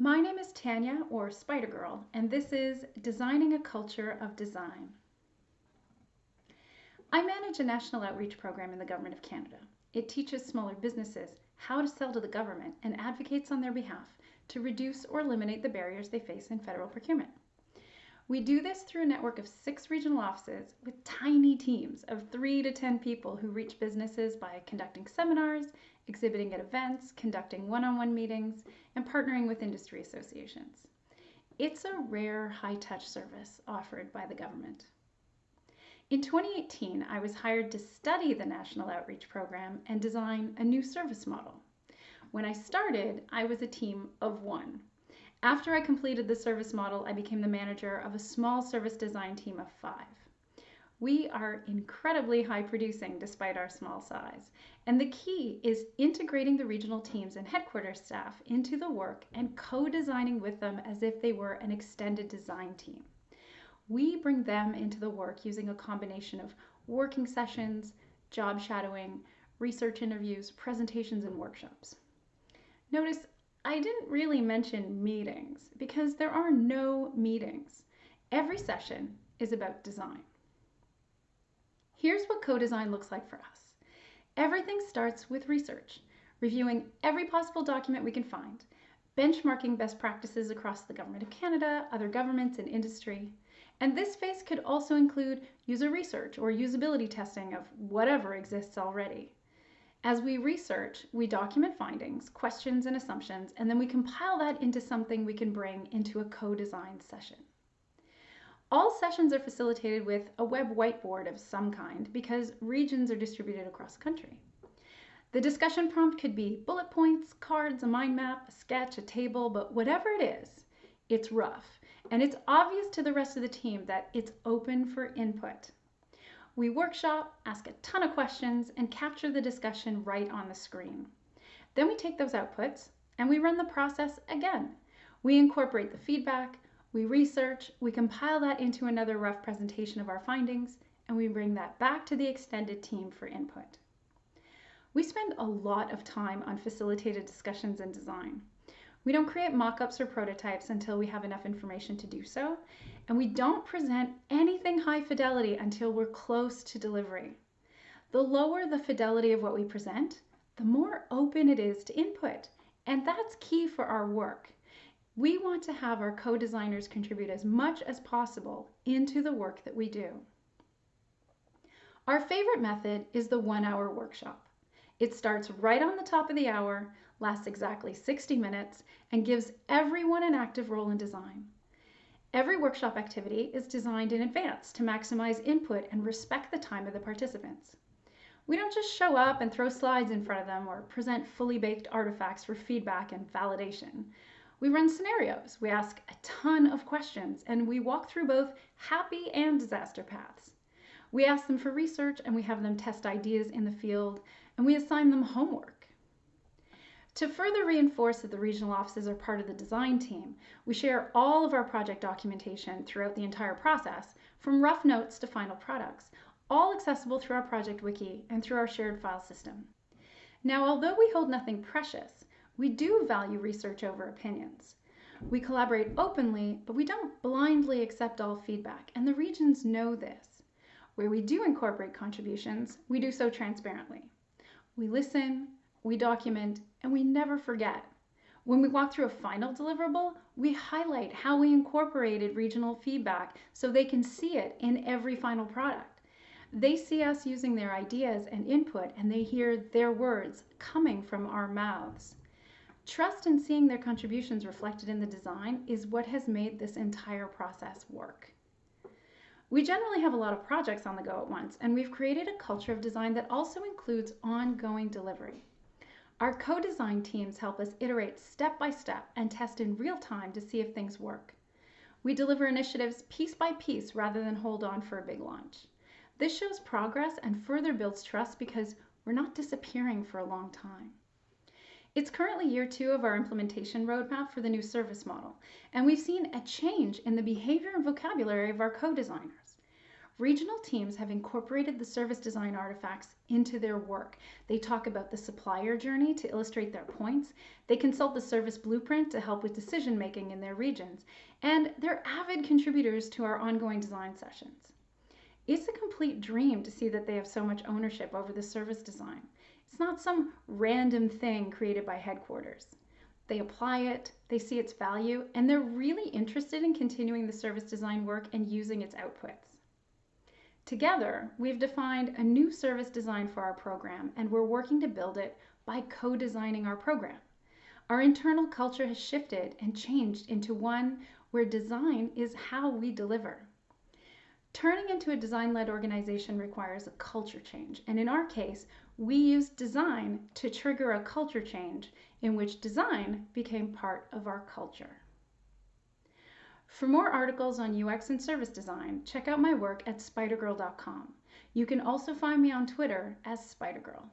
My name is Tanya, or spydergrrl, and this is Designing a Culture of Design. I manage a national outreach program in the Government of Canada. It teaches smaller businesses how to sell to the government and advocates on their behalf to reduce or eliminate the barriers they face in federal procurement. We do this through a network of six regional offices with tiny teams of three to 10 people who reach businesses by conducting seminars, exhibiting at events, conducting one on one meetings, and partnering with industry associations. It's a rare high touch service offered by the government. In 2018, I was hired to study the National Outreach Program and design a new service model. When I started, I was a team of one. After I completed the service model, I became the manager of a small service design team of five. We are incredibly high producing despite our small size. And the key is integrating the regional teams and headquarters staff into the work and co designing with them as if they were an extended design team. We bring them into the work using a combination of working sessions, job shadowing, research interviews, presentations, and workshops. Notice I didn't really mention meetings because there are no meetings. Every session is about design. Here's what co-design looks like for us. Everything starts with research, reviewing every possible document we can find, benchmarking best practices across the Government of Canada, other governments, and industry. And this phase could also include user research or usability testing of whatever exists already. As we research, we document findings, questions, and assumptions, and then we compile that into something we can bring into a co-design session. All sessions are facilitated with a web whiteboard of some kind because regions are distributed across the country. The discussion prompt could be bullet points, cards, a mind map, a sketch, a table, but whatever it is, it's rough. And it's obvious to the rest of the team that it's open for input. We workshop, ask a ton of questions, and capture the discussion right on the screen. Then we take those outputs and we run the process again. We incorporate the feedback, we research, we compile that into another rough presentation of our findings, and we bring that back to the extended team for input. We spend a lot of time on facilitated discussions and design. We don't create mock-ups or prototypes until we have enough information to do so, and we don't present anything high fidelity until we're close to delivery. The lower the fidelity of what we present, the more open it is to input, and that's key for our work. We want to have our co-designers contribute as much as possible into the work that we do. Our favorite method is the one hour workshop. It starts right on the top of the hour, lasts exactly 60 minutes, and gives everyone an active role in design. Every workshop activity is designed in advance to maximize input and respect the time of the participants. We don't just show up and throw slides in front of them or present fully baked artifacts for feedback and validation. We run scenarios, we ask a ton of questions, and we walk through both happy and disaster paths. We ask them for research and we have them test ideas in the field, and we assign them homework. To further reinforce that the regional offices are part of the design team, we share all of our project documentation throughout the entire process, from rough notes to final products, all accessible through our project wiki and through our shared file system. Now, although we hold nothing precious, we do value research over opinions. We collaborate openly, but we don't blindly accept all feedback, and the regions know this. Where we do incorporate contributions, we do so transparently. We listen, we document, and we never forget. When we walk through a final deliverable, we highlight how we incorporated regional feedback so they can see it in every final product. They see us using their ideas and input, and they hear their words coming from our mouths. Trust in seeing their contributions reflected in the design is what has made this entire process work. We generally have a lot of projects on the go at once, and we've created a culture of design that also includes ongoing delivery. Our co-design teams help us iterate step by step and test in real time to see if things work. We deliver initiatives piece by piece rather than hold on for a big launch. This shows progress and further builds trust because we're not disappearing for a long time. It's currently year two of our implementation roadmap for the new service model, and we've seen a change in the behavior and vocabulary of our co-designers. Regional teams have incorporated the service design artifacts into their work. They talk about the supplier journey to illustrate their points. They consult the service blueprint to help with decision making in their regions. And they're avid contributors to our ongoing design sessions. It's a complete dream to see that they have so much ownership over the service design. It's not some random thing created by headquarters. They apply it, they see its value, and they're really interested in continuing the service design work and using its outputs. Together, we've defined a new service design for our program, and we're working to build it by co designing our program. Our internal culture has shifted and changed into one where design is how we deliver. Turning into a design led organization requires a culture change, and in our case, we used design to trigger a culture change in which design became part of our culture. For more articles on UX and service design, check out my work at spydergrrl.com. You can also find me on Twitter as spydergrrl.